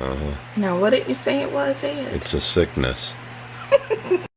Uh-huh. Now, what did you say it was, Ed? It's a sickness.